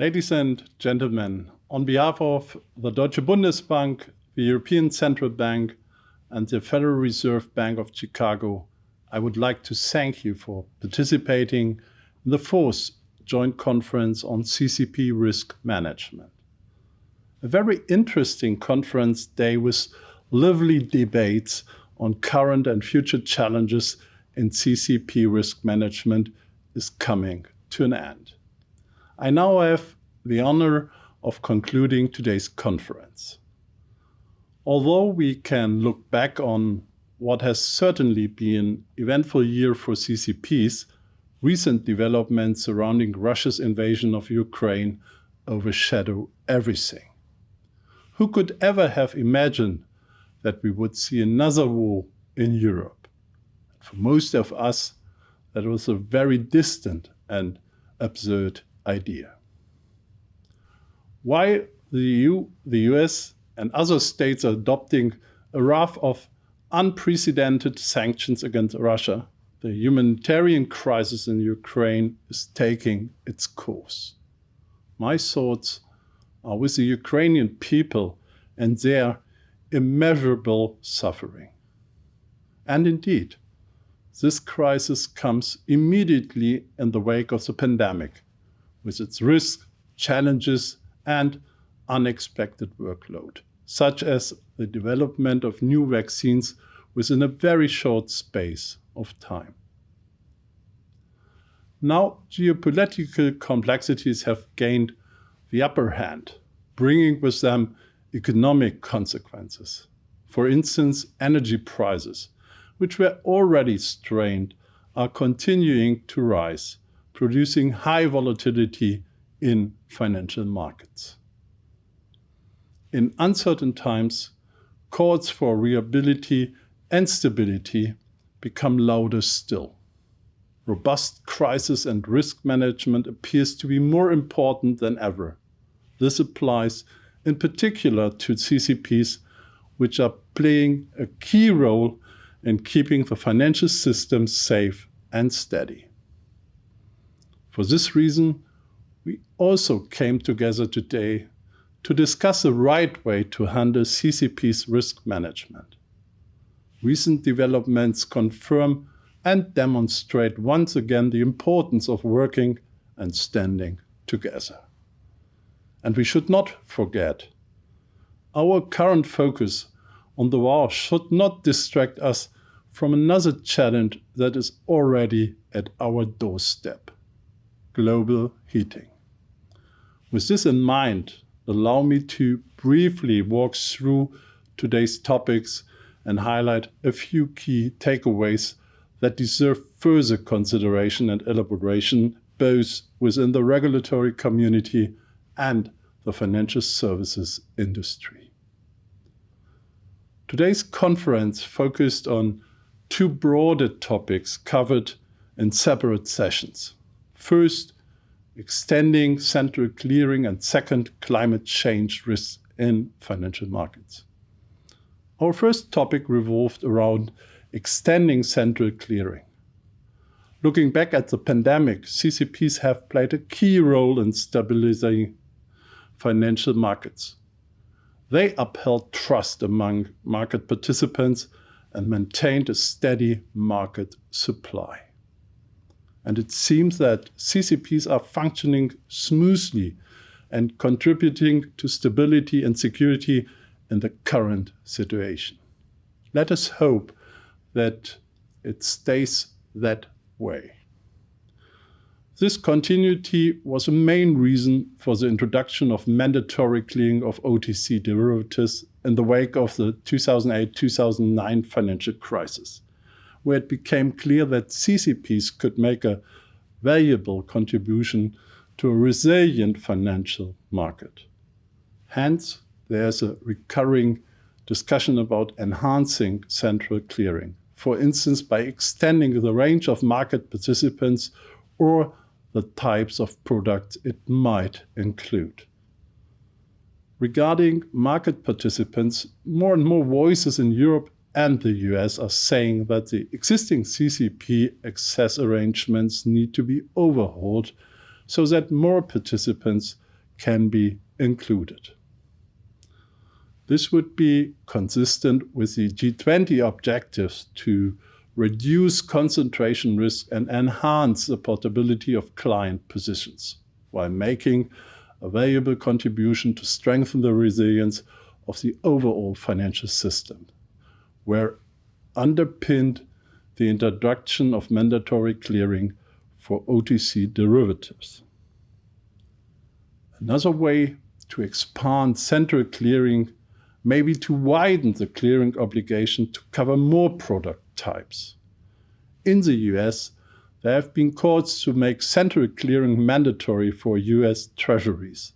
Ladies and gentlemen, on behalf of the Deutsche Bundesbank, the European Central Bank, and the Federal Reserve Bank of Chicago, I would like to thank you for participating in the fourth joint conference on CCP risk management. A very interesting conference day with lively debates on current and future challenges in CCP risk management is coming to an end. I now have the honor of concluding today's conference. Although we can look back on what has certainly been an eventful year for CCPs, recent developments surrounding Russia's invasion of Ukraine overshadow everything. Who could ever have imagined that we would see another war in Europe? For most of us, that was a very distant and absurd idea. Why the EU, the US, and other states are adopting a raft of unprecedented sanctions against Russia, the humanitarian crisis in Ukraine is taking its course. My thoughts are with the Ukrainian people and their immeasurable suffering. And indeed, this crisis comes immediately in the wake of the pandemic, with its risks, challenges, and unexpected workload, such as the development of new vaccines within a very short space of time. Now, geopolitical complexities have gained the upper hand, bringing with them economic consequences. For instance, energy prices, which were already strained, are continuing to rise, producing high volatility in financial markets. In uncertain times, calls for reliability and stability become louder still. Robust crisis and risk management appears to be more important than ever. This applies in particular to CCPs, which are playing a key role in keeping the financial system safe and steady. For this reason, we also came together today to discuss the right way to handle CCP's risk management. Recent developments confirm and demonstrate once again the importance of working and standing together. And we should not forget, our current focus on the war should not distract us from another challenge that is already at our doorstep, global heating. With this in mind, allow me to briefly walk through today's topics and highlight a few key takeaways that deserve further consideration and elaboration, both within the regulatory community and the financial services industry. Today's conference focused on two broader topics covered in separate sessions. First, extending central clearing, and second, climate change risks in financial markets. Our first topic revolved around extending central clearing. Looking back at the pandemic, CCPs have played a key role in stabilizing financial markets. They upheld trust among market participants and maintained a steady market supply. And it seems that CCPs are functioning smoothly and contributing to stability and security in the current situation. Let us hope that it stays that way. This continuity was a main reason for the introduction of mandatory clearing of OTC derivatives in the wake of the 2008-2009 financial crisis where it became clear that CCPs could make a valuable contribution to a resilient financial market. Hence, there's a recurring discussion about enhancing central clearing, for instance, by extending the range of market participants or the types of products it might include. Regarding market participants, more and more voices in Europe and the US are saying that the existing CCP access arrangements need to be overhauled so that more participants can be included. This would be consistent with the G20 objectives to reduce concentration risk and enhance the portability of client positions while making a valuable contribution to strengthen the resilience of the overall financial system, where underpinned the introduction of mandatory clearing for OTC derivatives. Another way to expand central clearing may be to widen the clearing obligation to cover more product types. In the US, there have been calls to make central clearing mandatory for US treasuries,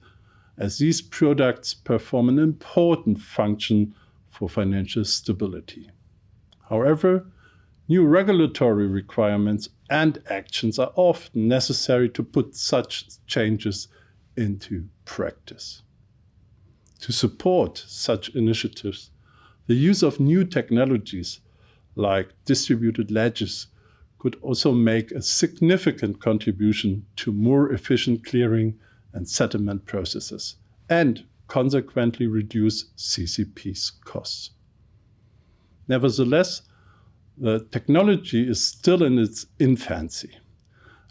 as these products perform an important function for financial stability. However, new regulatory requirements and actions are often necessary to put such changes into practice. To support such initiatives, the use of new technologies like distributed ledgers could also make a significant contribution to more efficient clearing and settlement processes, and consequently reduce CCP's costs. Nevertheless, the technology is still in its infancy,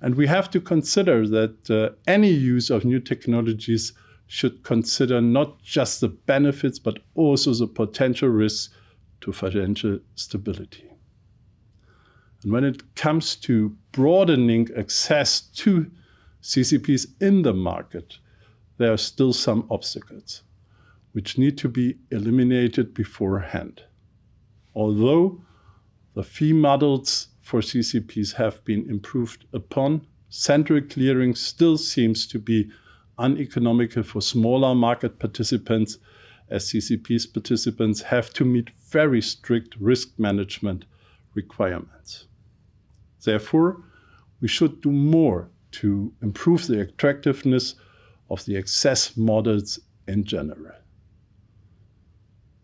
and we have to consider that uh, any use of new technologies should consider not just the benefits, but also the potential risks to financial stability. And when it comes to broadening access to CCPs in the market, there are still some obstacles which need to be eliminated beforehand. Although the fee models for CCPs have been improved upon, central clearing still seems to be uneconomical for smaller market participants as CCP's participants have to meet very strict risk management requirements. Therefore, we should do more to improve the attractiveness of the access models in general.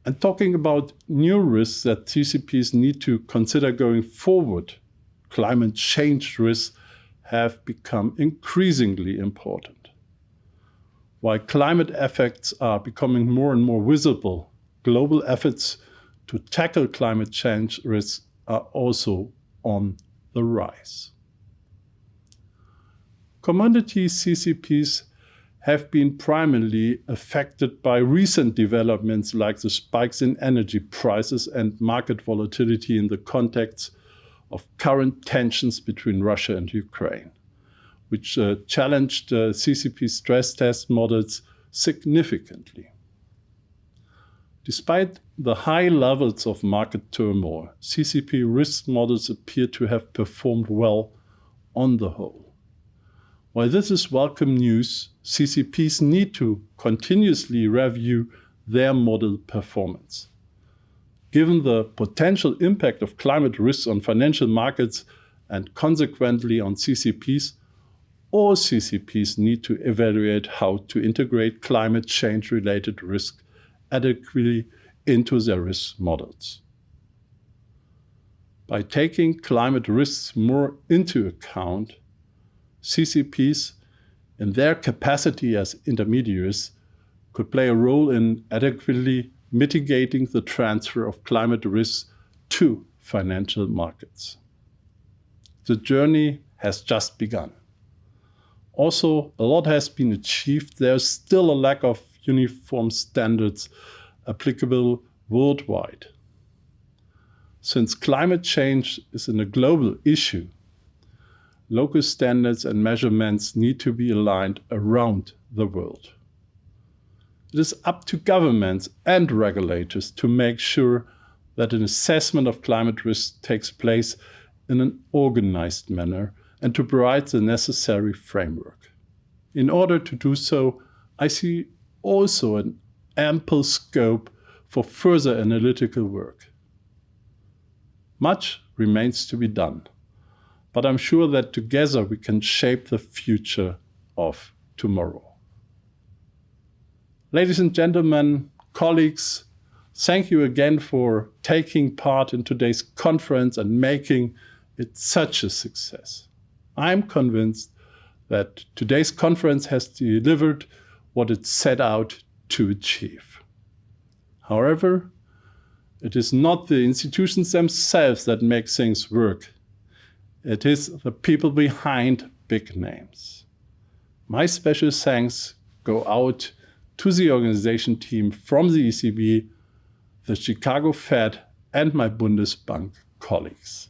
And talking about new risks that CCPs need to consider going forward, climate change risks have become increasingly important. While climate effects are becoming more and more visible, global efforts to tackle climate change risks are also on the rise. Commodity CCPs have been primarily affected by recent developments like the spikes in energy prices and market volatility in the context of current tensions between Russia and Ukraine, which uh, challenged uh, CCP stress test models significantly. Despite the high levels of market turmoil, CCP risk models appear to have performed well on the whole. While this is welcome news, CCPs need to continuously review their model performance. Given the potential impact of climate risks on financial markets and consequently on CCPs, all CCPs need to evaluate how to integrate climate change related risk adequately into their risk models. By taking climate risks more into account, CCPs, in their capacity as intermediaries, could play a role in adequately mitigating the transfer of climate risks to financial markets. The journey has just begun. Also, a lot has been achieved. There's still a lack of uniform standards applicable worldwide. Since climate change is a global issue, local standards and measurements need to be aligned around the world. It is up to governments and regulators to make sure that an assessment of climate risk takes place in an organized manner and to provide the necessary framework. In order to do so, I see also an ample scope for further analytical work. Much remains to be done, but I'm sure that together we can shape the future of tomorrow. Ladies and gentlemen, colleagues, thank you again for taking part in today's conference and making it such a success. I'm convinced that today's conference has delivered what it set out to achieve. However, it is not the institutions themselves that make things work. It is the people behind big names. My special thanks go out to the organization team from the ECB, the Chicago Fed, and my Bundesbank colleagues.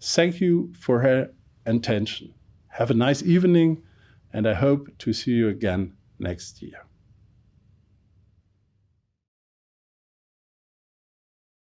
Thank you for her attention. Have a nice evening, and I hope to see you again next year.